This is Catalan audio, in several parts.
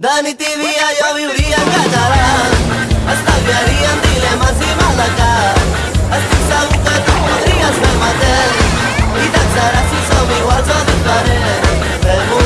De nit i dia jo viuria en català. Estalviaria en dilemes i maldecat Estic segur que tu podries fer el mateix. I t'axaràs si som iguals o diferents. Fem-ho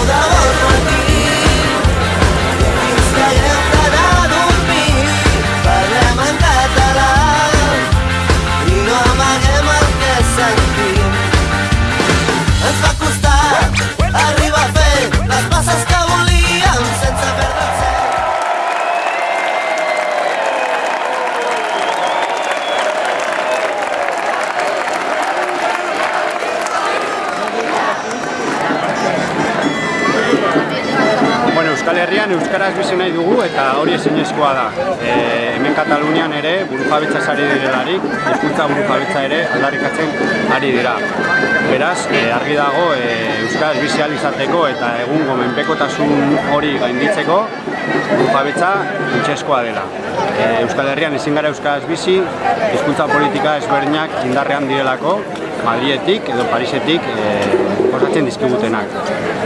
Herrian Euskaraz bizi nahi dugu eta hori ezinezkoa da. E, hemen Katalunian ere burujabetza ari direlarik, hizkuntza burujabetza ere aldarrikatzen ari dira. Beraz, e, argi dago e, Euskaraz bizi izateko eta egungo menpekotasun hori gainditzeko burujabetza funtsezkoa dela. E, Euskal Herrian ezin gara Euskaraz bizi, hizkuntza politika ezberdinak indarrean direlako, Madrietik edo Parisetik e, osatzen dizkigutenak.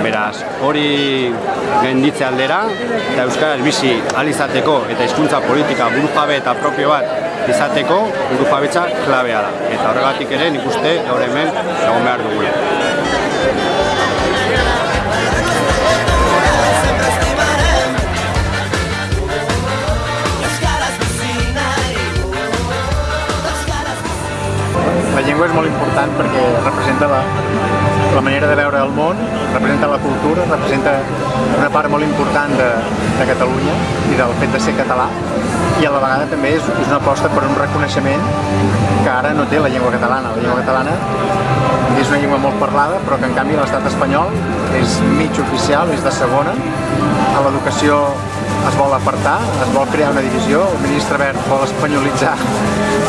Beraz, hori gainditze aldera eta Euskaraz bizi ahal izateko eta hizkuntza politika burujabe eta propio bat izateko burujabetza klabea da. Eta horregatik ere nik uste gaur hemen egon behar dugula. La llengua és molt important perquè representa la, la manera de veure el món, representa la cultura, representa una part molt important de, de Catalunya i del fet de ser català i a la vegada també és, és una aposta per un reconeixement que ara no té la llengua catalana. La llengua catalana és una llengua molt parlada però que en canvi l'estat espanyol és mig oficial, és de segona. A l'educació es vol apartar, es vol crear una divisió, el ministre Verd vol espanyolitzar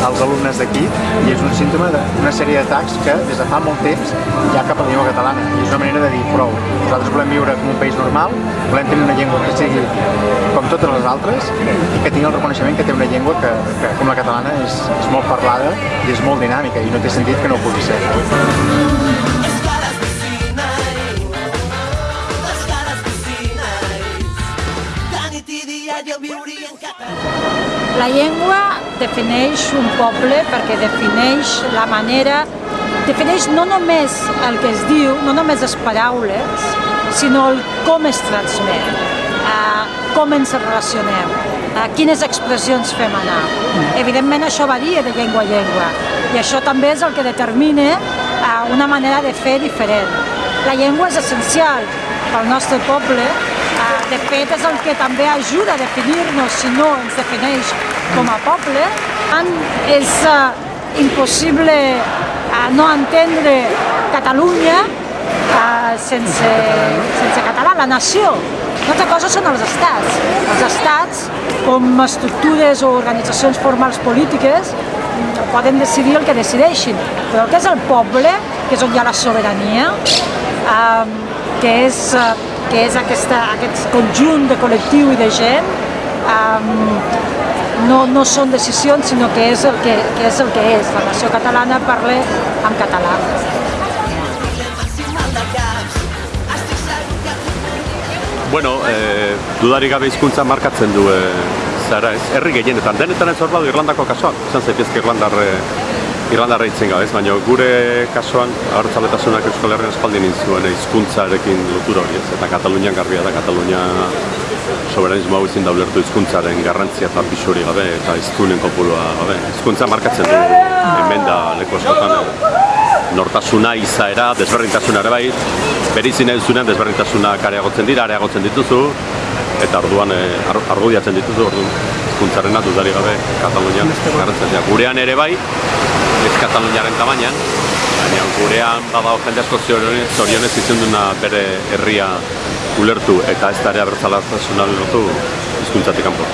els alumnes d'aquí i és un símptoma d'una sèrie d'atacs que des de fa molt temps hi ha cap a la llengua catalana i és una manera de dir prou. Nosaltres volem viure com un país normal, volem tenir una llengua que sigui com totes les altres i que tingui el reconeixement que té una llengua que, que com la catalana és, és molt parlada i és molt dinàmica i no té sentit que no ho pugui ser. La llengua defineix un poble perquè defineix la manera, defineix no només el que es diu, no només les paraules, sinó el com es transmet, eh, com ens relacionem, eh, quines expressions fem anar. Evidentment això varia de llengua a llengua i això també és el que determina eh, una manera de fer diferent. La llengua és essencial pel nostre poble de fet, és el que també ajuda a definir-nos, si no ens defineix com a poble. És uh, impossible uh, no entendre Catalunya uh, sense, sense català, la nació. Una altra cosa són els estats. Els estats, com estructures o organitzacions formals polítiques, poden decidir el que decideixin, però el que és el poble, que és on hi ha la sobirania, eh, que és, eh, que és aquesta, aquest conjunt de col·lectiu i de gent, um, no, no són decisions, sinó que és, el que, que és el que és. La nació catalana parla en català. Bueno, e, dudarik gabe hizkuntza markatzen du e, zara ez, herri gehienetan, denetan ez hor badu Irlandako kasuan, izan zaitezke Irlandar, e, Irlandarra hitzen gabe, ez, baina gure kasuan abertzaletasunak Euskal Herrian espaldin zuen hizkuntzarekin lotura hori ez, eta Katalunian garbia da, Katalunia soberanismo hau ezin da ulertu hizkuntzaren garrantzia eta pisuri gabe eta hiztunen kopurua gabe. Hizkuntza markatzen du hemen da leku askotan e, nortasuna, izaera, desberdintasuna ere bai, berizin nahi duzunean desberdintasunak areagotzen dira, areagotzen dituzu, eta orduan e, ar, argudiatzen dituzu, orduan hizkuntzarena dudari gabe Katalunian garrantzia. Gurean ere bai, ez Kataluniaren tamainan, baina gurean badago jende asko zorionez, zorionez izan duna bere herria ulertu eta ez da ere abertzalatasuna lortu hizkuntzatik kanpo.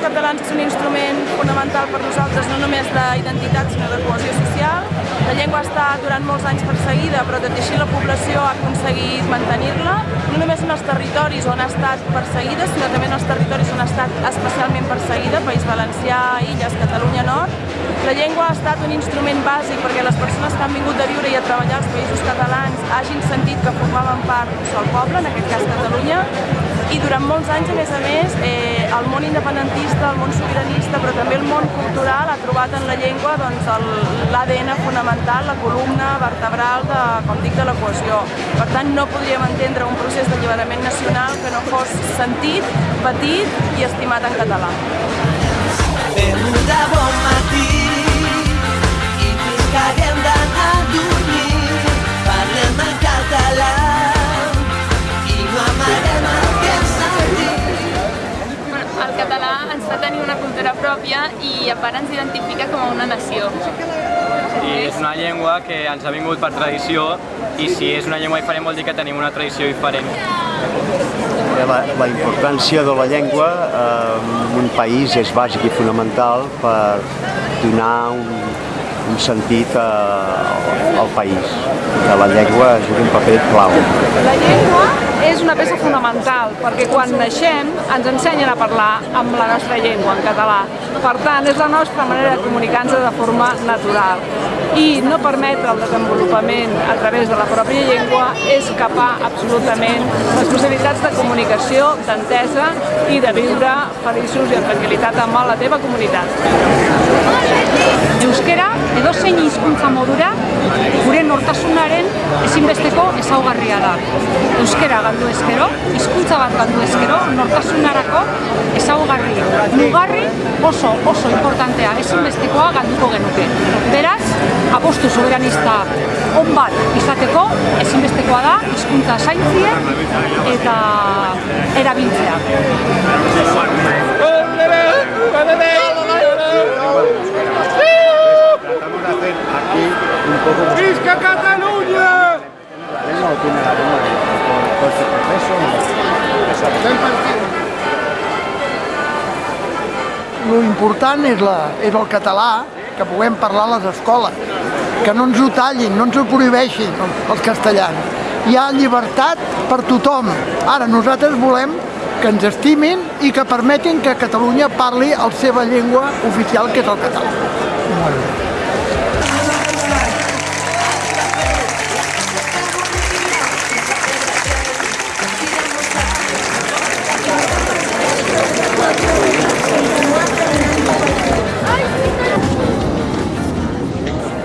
Catalans és un instrument fonamental per nosaltres, no només d'identitat, sinó de cohesió social. La llengua estat durant molts anys perseguida, però tot i així la població ha aconseguit mantenir-la, no només en els territoris on ha estat perseguida, sinó també en els territoris on ha estat especialment perseguida, País Valencià, Illes, Catalunya Nord. La llengua ha estat un instrument bàsic perquè les persones que han vingut a viure i a treballar als països catalans hagin sentit que formaven part d'un sol poble, en aquest cas Catalunya, i durant molts anys, a més a més, eh, el món independentista, el món sobiranista, però també el món cultural ha trobat en la llengua doncs, l'ADN fonamental, la columna vertebral de, com dic, de la cohesió. Per tant, no podríem entendre un procés d'alliberament nacional que no fos sentit, patit i estimat en català. Fem de bon matí i fins que haguem d'anar a dormir parlem en català i a part ens identifica com a una nació. i és una llengua que ens ha vingut per tradició i si és una llengua diferent vol dir que tenim una tradició diferent. La, la importància de la llengua eh, en un país és bàsic i fonamental per donar un, un sentit eh, al país. Que la llengua juga un paper clau. La llengua és una peça fonamental perquè quan naixem ens ensenyen a parlar amb la nostra llengua, en català. Per tant, és la nostra manera de comunicar-nos de forma natural. I no permetre el desenvolupament a través de la pròpia llengua és capar absolutament les possibilitats de comunicació, d'entesa i de viure feliços i en tranquil·litat amb la teva comunitat. Euskera edozein hizkuntza modura gure nortasunaren ezinbesteko ezaugarria da. Euskera galdu ezkero, hizkuntza bat galdu ezkero, nortasunarako ezaugarri mugarri oso oso importantea ezinbestekoa galduko genuke. Beraz, apostu soberanista on bat izateko ezinbestekoa da hizkuntza zaintzia eta erabiltzea. ¡Visca Cataluña! La lengua o tiene la lengua de todo este proceso. Lo important és, la, és el català, que puguem parlar a les escoles, que no ens ho tallin, no ens ho prohibeixin els castellans. Hi ha llibertat per tothom. Ara nosaltres volem que ens estimin i que permetin que Catalunya parli la seva llengua oficial, que és el català.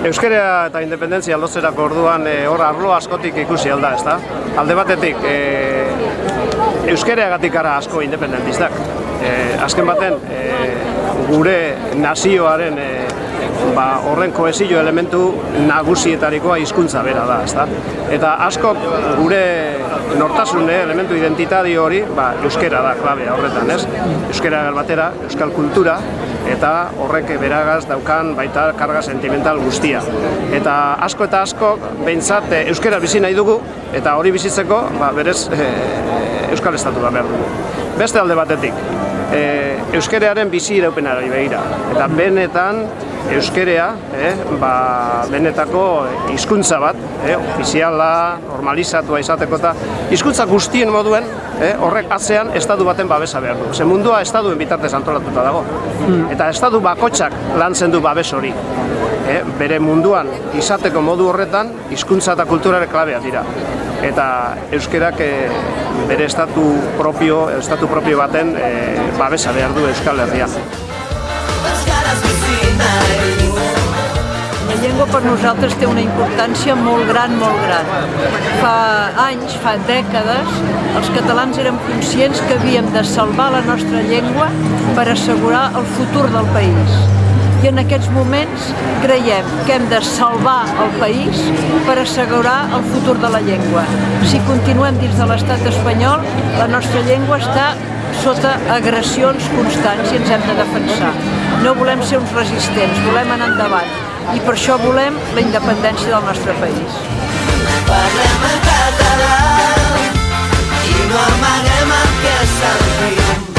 Euskara eta independentzia lotzerako orduan e, hor arlo askotik ikusi alda, ezta? Alde batetik, e, Euskaraagatik gara asko independentistak. E, azken baten, e, gure nazioaren e, ba, horren kohesio elementu nagusietarikoa hizkuntza bera da, ezta? Eta askok gure nortasune, elementu identitario hori, ba, euskera da klabea horretan, ez? Euskera batera, euskal kultura, eta horrek beragaz daukan baita karga sentimental guztia. Eta asko eta asko behintzat e, euskera bizi nahi dugu, eta hori bizitzeko ba, berez e, euskal estatu da behar dugu. Beste alde batetik, e, euskerearen bizi iraupenari begira. Eta benetan euskerea, eh, ba, benetako hizkuntza bat, eh, ofiziala, normalizatua izateko eta hizkuntza guztien moduen, eh, horrek atzean estatu baten babesa behar du. Ze mundua estaduen bitartez antolatuta dago. Eta estatu bakotxak lantzen du babes hori. Eh, bere munduan izateko modu horretan hizkuntza eta kulturare klabea dira. Eta euskerak eh, bere estatu propio, estatu propio baten eh, babesa behar du Euskal Herrian. La llengua per nosaltres té una importància molt gran, molt gran. Fa anys, fa dècades, els catalans érem conscients que havíem de salvar la nostra llengua per assegurar el futur del país. I en aquests moments creiem que hem de salvar el país per assegurar el futur de la llengua. Si continuem dins de l'estat espanyol, la nostra llengua està sota agressions constants i ens hem de defensar. No volem ser uns resistents, volem anar endavant i per això volem la independència del nostre país. Parlem en català i no amaguem el que sentim.